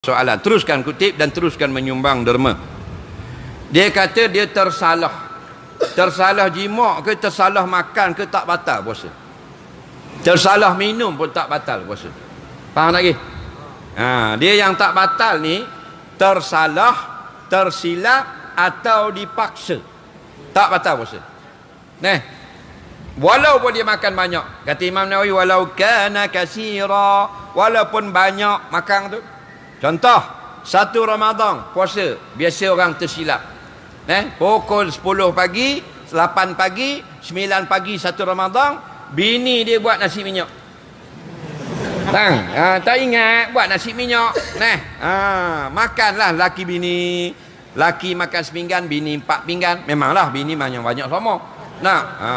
soalan. Teruskan kutip dan teruskan menyumbang derma. Dia kata dia tersalah. Tersalah jimak ke tersalah makan ke tak batal puasa. Tersalah minum pun tak batal puasa. Faham lagi? Ha, dia yang tak batal ni tersalah, tersilap atau dipaksa. Tak batal puasa. Nah. Walaupun dia makan banyak. Kata Imam Nawawi walau kana kasira, walaupun banyak makan tu. Contoh, satu Ramadan puasa, biasa orang tersilap. Eh, pukul 10 pagi, 8 pagi, 9 pagi satu Ramadan, bini dia buat nasi minyak. Tang, ha, tak ingat buat nasi minyak. Nah, ha, makanlah laki bini. Laki makan sepinggan, bini empat pinggan. Memanglah bini banyak-banyak sama. Nah, ha,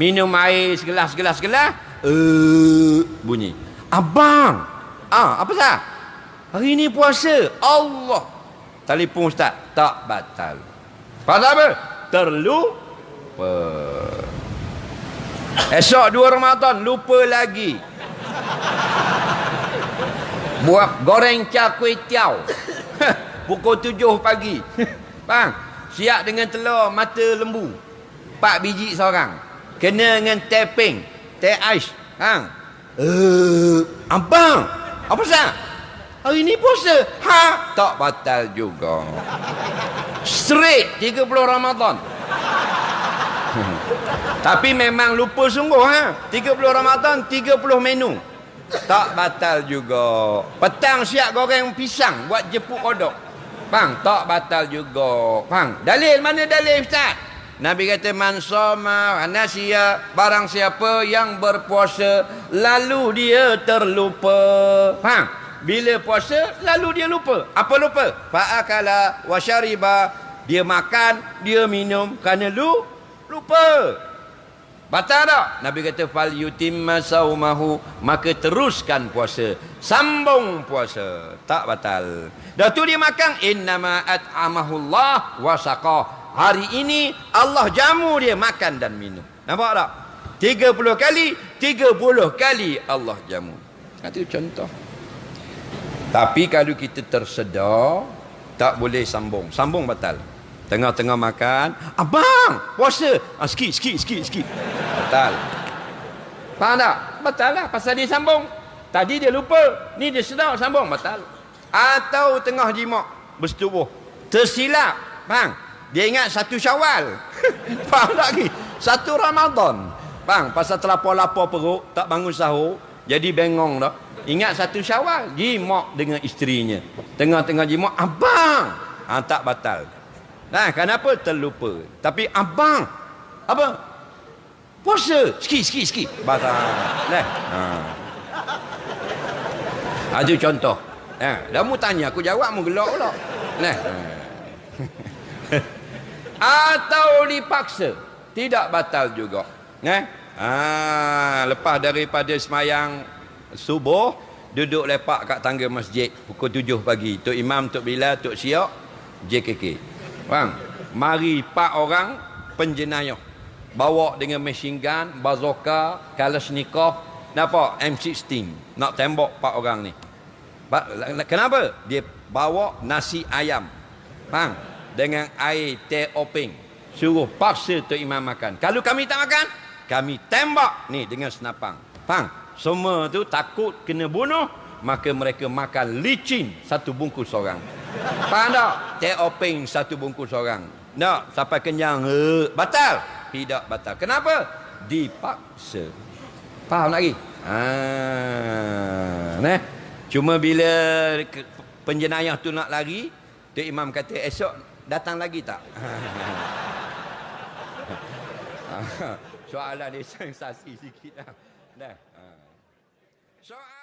minum air segelas, segelas, segelas. Uh, bunyi. Abang, ah, apa sah? Hari ni puasa. Allah. Telefon ustaz, tak batal. Pasal apa? Terlupa. Esok dua Ramadan, lupa lagi. Buat goreng cah kuih tiaw. Pukul tujuh pagi. Bang, siap dengan telur mata lembu. Empat biji seorang. Kena dengan teh. Teh ais. Bang. Uh, abang. Apa sah? Hari ni puasa. Ha? Tak batal juga. Straight 30 Ramadan. Tapi memang lupa sungguh ha. 30 Ramadan 30 menu. Tak batal juga. Petang siap goreng pisang buat jepuk kodok. Bang, tak batal juga. Bang, dalil mana dalil Ustaz? Nabi kata man soma nasiya barang siapa yang berpuasa lalu dia terlupa. Faham? Bila puasa lalu dia lupa. Apa lupa? Fa'akala wa syariba. Dia makan, dia minum kerana lu lupa. Batal tak? Nabi kata fal yutimma saumahu maka teruskan puasa. Sambung puasa. Tak batal. Dah tu dia makan innama at'amahullah wa saqah. Hari ini Allah jamu dia makan dan minum. Nampak tak? 30 kali, 30 kali Allah jamu. Itu contoh. Tapi kalau kita tersedar, tak boleh sambung. Sambung batal. Tengah-tengah makan, abang, puasa. Ah, sikit, sikit, sikit, sikit. Batal. Faham tak? Batal lah. Pasal dia sambung. Tadi dia lupa. Ni dia sedar sambung. Batal. Atau tengah jimak. Bersetubuh. Tersilap. Faham? Dia ingat satu syawal. Faham tak lagi? Satu Ramadan. Bang, pasal terlapor-lapor perut, tak bangun sahur, jadi bengong dah. Ingat satu syawal, jimak dengan isterinya. Tengah-tengah jimak, abang. Ha, tak batal. Nah, kenapa terlupa? Tapi abang, apa? Puasa, sikit, sikit, sikit. Batal. Nah. Ha. Ada contoh. Ha, dah mu tanya, aku jawab mu gelak pula. Nah. Atau dipaksa. Tidak batal juga. Nah. Ha, lepas daripada semayang subuh, duduk lepak kat tangga masjid pukul tujuh pagi. Tok Imam, Tok Bilal, Tok Siok, JKK. Bang, mari empat orang penjenayah. Bawa dengan machine gun, bazooka, kalashnikov, nampak M16 nak tembak empat orang ni. Kenapa? Dia bawa nasi ayam. Bang, dengan air teh openg. Suruh paksa tu imam makan. Kalau kami tak makan, kami tembak ni dengan senapang. Bang, semua tu takut kena bunuh, maka mereka makan licin satu bungkus orang. Faham tak? Teh openg satu bungkus orang. Tak, sampai kenyang. Uh, batal? Tidak batal. Kenapa? Dipaksa. Faham lagi? Ah, nah. Cuma bila penjenayah tu nak lari, Tok Imam kata, esok datang lagi tak? Soalan dia sensasi sikit lah. Dah. Soalan